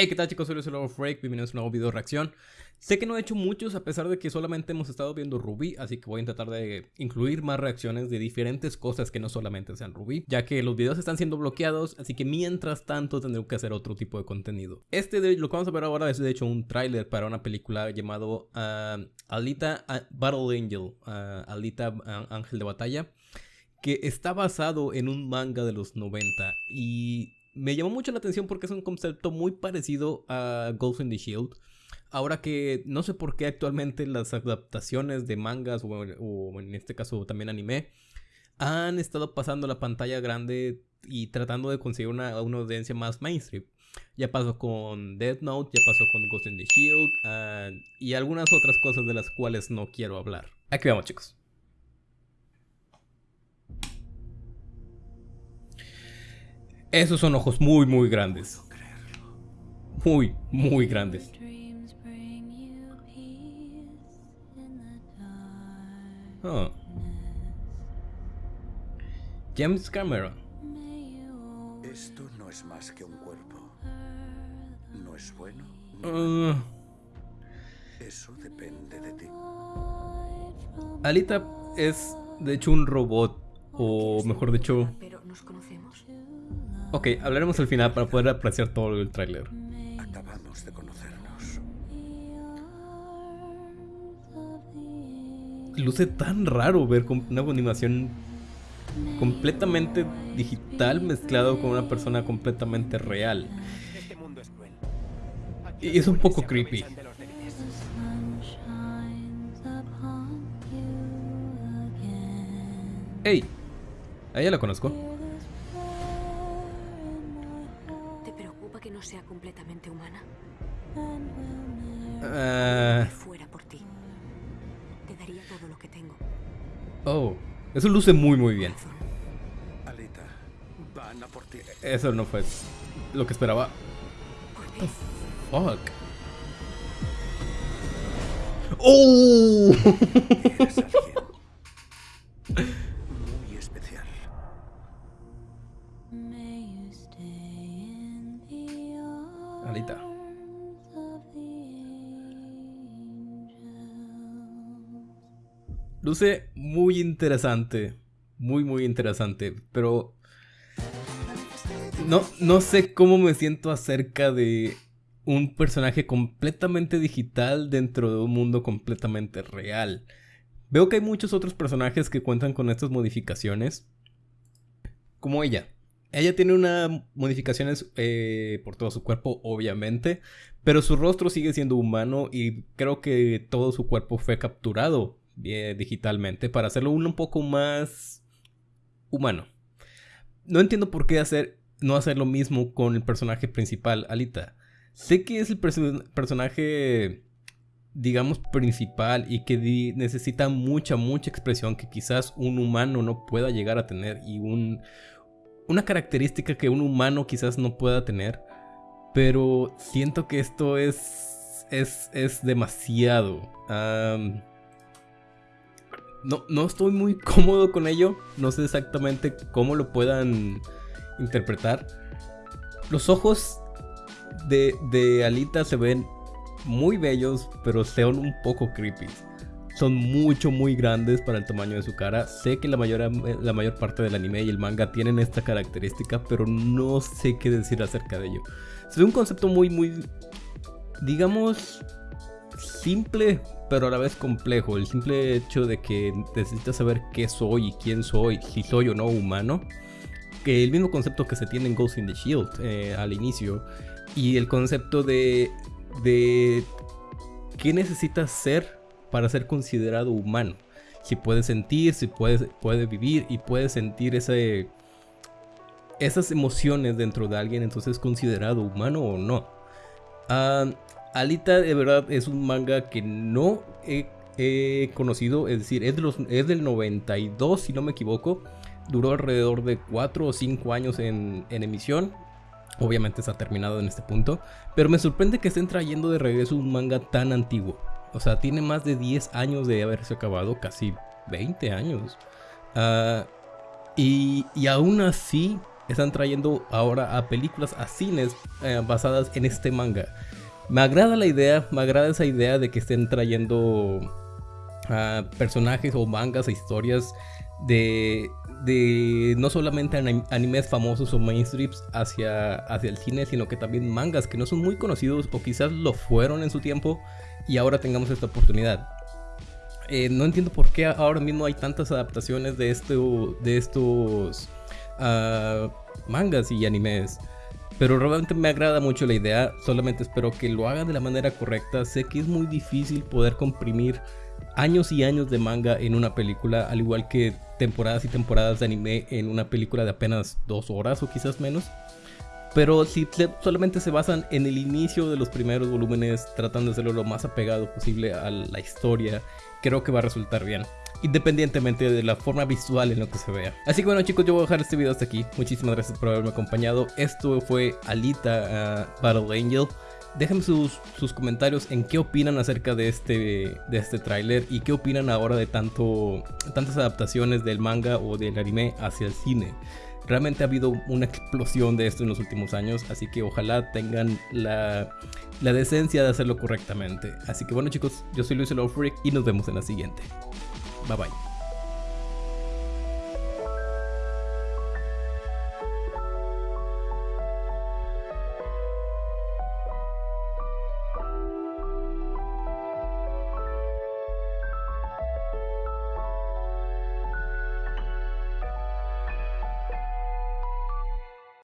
Hey, ¿qué tal chicos? Soy Luis Freak, bienvenidos a un nuevo video de reacción. Sé que no he hecho muchos a pesar de que solamente hemos estado viendo Ruby, así que voy a tratar de incluir más reacciones de diferentes cosas que no solamente sean Ruby, ya que los videos están siendo bloqueados, así que mientras tanto tendré que hacer otro tipo de contenido. Este de, lo que vamos a ver ahora es de hecho un tráiler para una película llamado ah, Alita ah, Battle Angel, uh, Alita Ángel de Batalla, que está basado en un manga de los 90 y me llamó mucho la atención porque es un concepto muy parecido a Ghost in the Shield. Ahora que no sé por qué actualmente las adaptaciones de mangas o, en este caso también anime han estado pasando la pantalla grande y tratando de conseguir una, audiencia más mainstream. Ya pasó con Death Note, ya pasó con Ghost in the Shield ah, y algunas otras cosas de las cuales no quiero hablar. Aquí vamos chicos. Esos son ojos muy, muy grandes. Muy, muy grandes. Oh. James Cameron. Esto no es más que un cuerpo. No es bueno. Uh. Eso depende de ti. Alita es de hecho un robot. O mejor dicho. Pero nos conocemos. Ok, hablaremos al final para poder apreciar todo el tráiler. Acabamos de conocernos. Luce tan raro ver una animación completamente digital mezclado con una persona completamente real. Y es un poco creepy. Hey, a ella la conozco. no sea completamente humana? Uh... fuera por ti. Te daría todo lo que tengo. Oh, eso luce muy muy bien. Alita, van a por ti. Eso no fue lo que esperaba. Fuck. ¡Oh! Luce muy interesante. Muy, muy interesante. Pero... No, no sé cómo me siento acerca de un personaje completamente digital dentro de un mundo completamente real. Veo que hay muchos otros personajes que cuentan con estas modificaciones. Como ella. Ella tiene unas modificaciones eh, por todo su cuerpo, obviamente, pero su rostro sigue siendo humano y creo que todo su cuerpo fue capturado digitalmente para hacerlo un, poco más humano. No entiendo por qué hacer, no hacer lo mismo con el personaje principal, Alita. Sé que es el personaje, digamos, principal y que necesita mucha, mucha expresión que quizás un humano no pueda llegar a tener y un una característica que un humano quizás no pueda tener, pero siento que esto es, es, es demasiado. No, no estoy muy cómodo con ello, no sé exactamente cómo lo puedan interpretar. Los ojos de, de Alita se ven muy bellos, pero son un poco creepy son mucho muy grandes para el tamaño de su cara. Sé que la mayor, la mayor parte del anime y el manga tienen esta característica, pero no sé qué decir acerca de ello. Es un concepto muy, muy, digamos, simple, pero a la vez complejo. El simple hecho de que necesitas saber qué soy y quién soy, si soy o no humano. Que el mismo concepto que se tiene en Ghost in the Shield eh, al inicio. Y el concepto de, de qué necesitas ser para ser considerado humano. Si puede sentir, si puede, puede vivir y puede sentir ese, esas emociones dentro de alguien, entonces es considerado humano o no. Ah, Alita de verdad es un manga que no he, conocido, es decir, es, de los, es del 92 si no me equivoco. Duró alrededor de 4 o 5 años en, emisión. Obviamente está terminado en este punto. Pero me sorprende que estén trayendo de regreso un manga tan antiguo. O sea, tiene más de 10 años de haberse acabado, casi 20 años. Ah, y, aún así están trayendo ahora a películas, a cines eh, basadas en este manga. Me agrada la idea, me agrada esa idea de que estén trayendo personajes o mangas e historias de, de no solamente animes famosos o mainstreams hacia, hacia el cine, sino que también mangas que no son muy conocidos o quizás lo fueron en su tiempo y ahora tengamos esta oportunidad. Eh, no entiendo por qué ahora mismo hay tantas adaptaciones de, esto, de estos uh, mangas y animes. Pero realmente me agrada mucho la idea, solamente espero que lo hagan de la manera correcta. Sé que es muy difícil poder comprimir años y años de manga en una película, al igual que temporadas y temporadas de anime en una película de apenas dos horas o quizás menos. Pero si solamente se basan en el inicio de los primeros volúmenes, tratando de hacerlo lo más apegado posible a la historia, creo que va a resultar bien independientemente de la forma visual en lo que se vea. Así que bueno chicos, yo voy a dejar este video hasta aquí. Muchísimas gracias por haberme acompañado. Esto fue Alita uh, Battle Angel. Déjenme sus, sus, comentarios en qué opinan acerca de este, de este tráiler y qué opinan ahora de tanto, tantas adaptaciones del manga o del anime hacia el cine. Realmente ha habido una explosión de esto en los últimos años, así que ojalá tengan la, la decencia de hacerlo correctamente. Así que bueno chicos, yo soy Luis Freak y nos vemos en la siguiente. Bye bye.